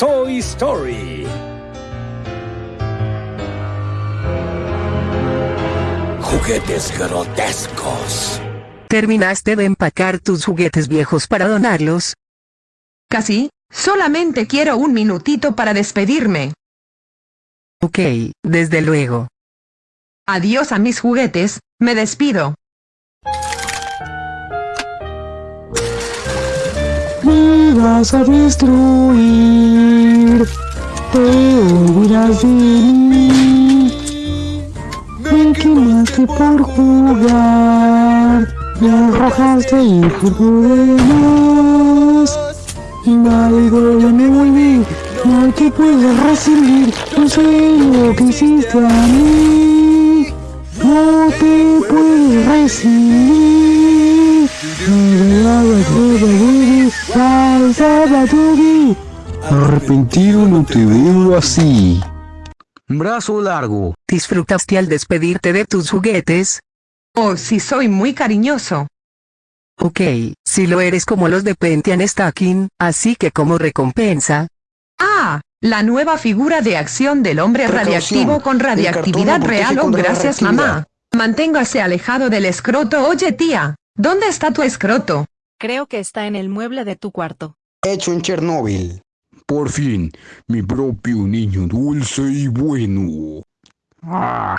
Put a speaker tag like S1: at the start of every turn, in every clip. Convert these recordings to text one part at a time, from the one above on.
S1: Toy Story. Juguetes grotescos.
S2: ¿Terminaste de empacar tus juguetes viejos para donarlos?
S3: Casi, solamente quiero un minutito para despedirme.
S2: Ok, desde luego.
S3: Adiós a mis juguetes, me despido.
S4: Me vas a destruir, te olvidas de mí. Me quemaste por jugar, me arrojaste y por demás. Y nadie me volví, no te puedes recibir, no sé lo que hiciste a mí. No te puedes recibir. Arrepentido no te veo así. Brazo largo.
S2: ¿Disfrutaste al despedirte de tus juguetes?
S3: Oh, sí soy muy cariñoso.
S2: Ok, si lo eres como los de Pentian Stacking, así que como recompensa...
S3: Ah, la nueva figura de acción del hombre
S4: Precaución,
S3: radiactivo con radiactividad real. Oh, gracias mamá. Manténgase alejado del escroto. Oye tía, ¿dónde está tu escroto?
S5: Creo que está en el mueble de tu cuarto.
S4: Hecho en Chernóbil. Por fin, mi propio niño dulce y bueno. Ah,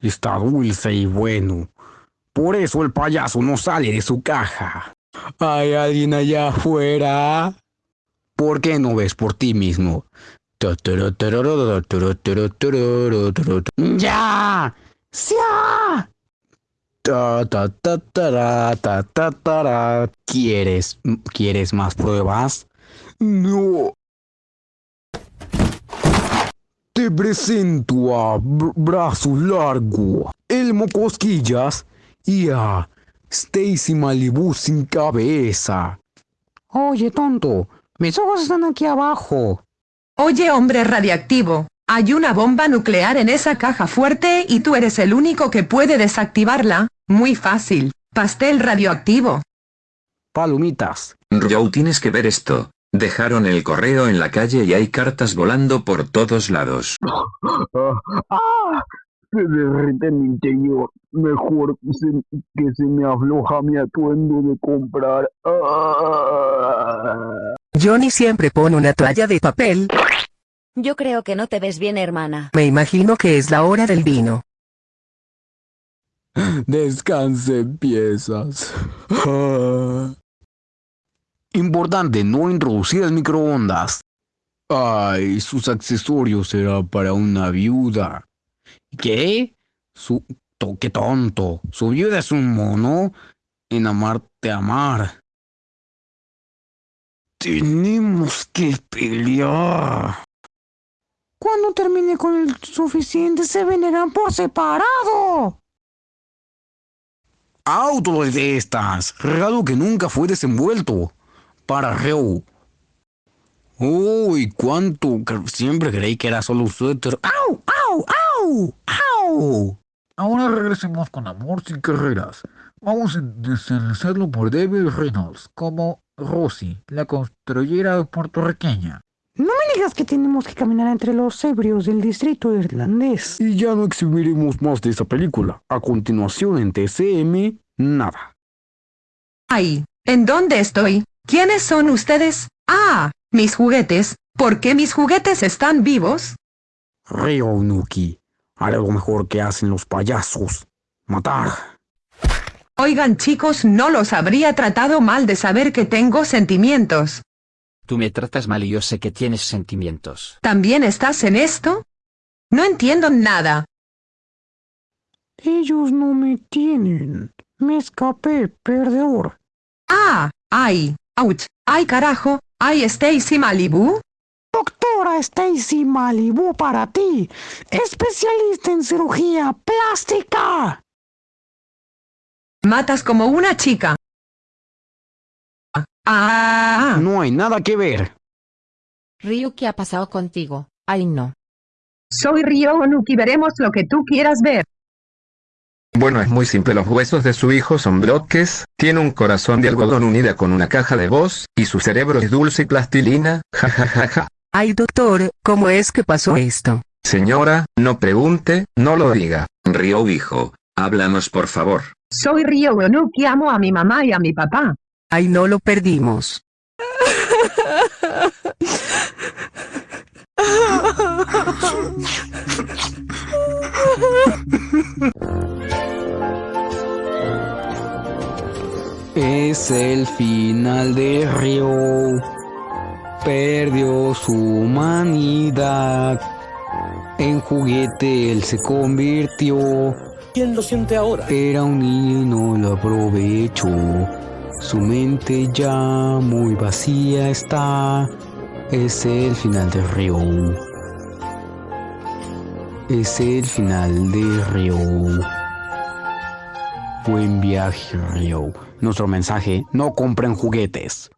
S4: está dulce y bueno. Por eso el payaso no sale de su caja. ¿Hay alguien allá afuera? ¿Por qué no ves por ti mismo? ¡Ya! ¡Ya! Ta, ta, ta. ¿Quieres, ¿Quieres más pruebas? No. Te presento a Br- Brazo Largo, Elmo Cosquillas y a Stacy Malibu sin cabeza. Oye, tonto, mis ojos están aquí abajo.
S3: Oye hombre radiactivo, hay una bomba nuclear en esa caja fuerte y tú eres el único que puede desactivarla. Muy fácil. Pastel radioactivo.
S4: Palomitas.
S6: Joe, tienes que ver esto. Dejaron el correo en la calle y hay cartas volando por todos lados.
S7: ¡Ah! Se derrite mi interior. Mejor que se, que se me afloja mi atuendo de comprar. ¡Ah!
S2: Johnny siempre pone una toalla de papel.
S5: Yo creo que no te ves bien, hermana.
S2: Me imagino que es la hora del vino.
S4: Descanse piezas. Importante no introducir el microondas. Ay, sus accesorios será para una viuda. ¿Qué? Su... ¡Qué tonto! Su viuda es un mono en amarte amar. Tenemos que pelear. Cuando termine con el suficiente se venderán por separado. Auto de estas. Regalo que nunca fue desenvuelto. Para Reu. Uy, cuánto. Siempre creí que era solo un suéter. ¡Au! ¡Au! ¡Au! ¡Au!
S7: Ahora regresemos con Amor sin carreras. Vamos a deslizarlo por David Reynolds como Rosy, la construyera puertorriqueña.
S4: Digas que tenemos que caminar entre los ebrios del distrito irlandés. Y ya no exhibiremos más de esa película. A continuación en TCM, nada.
S3: Ay, ¿en dónde estoy? ¿Quiénes son ustedes? Ah, mis juguetes. ¿Por qué mis juguetes están vivos?
S4: Ryo Nuki. Haré lo mejor que hacen los payasos. Matar.
S3: Oigan chicos, no los habría tratado mal de saber que tengo sentimientos.
S8: Tú me tratas mal y yo sé que tienes sentimientos.
S3: ¿También estás en esto? No entiendo nada.
S4: Ellos no me tienen. Me escapé, perdedor.
S3: Ah, ay, ouch, ay carajo, ay Stacy Malibu.
S4: Doctora Stacy Malibu para ti. Especialista en cirugía plástica.
S3: Matas como una chica. Ah,
S4: No hay nada que ver.
S5: Ryu, ¿qué ha pasado contigo? Ay, no.
S3: soy Ryo Onuki, veremos lo que tú quieras ver.
S6: Bueno, es muy simple. Los huesos de su hijo son bloques, tiene un corazón de algodón unida con una caja de voz, y su cerebro es dulce y plastilina. Ja ja ja ja.
S2: Ay doctor, ¿cómo es que pasó esto?
S6: Señora, no pregunte, no lo diga. Ryo dijo, háblanos por favor.
S3: Soy Ryo Onuki, amo a mi mamá y a mi papá.
S2: Ay no lo perdimos.
S4: Es el final de Río. Perdió su humanidad. En juguete él se convirtió.
S1: ¿Quién lo siente ahora?
S4: Era un niño y no lo aprovechó. Su mente ya muy vacía está. Es el final de Río. Es el final de Río. Buen viaje, Río. Nuestro mensaje, no compren juguetes.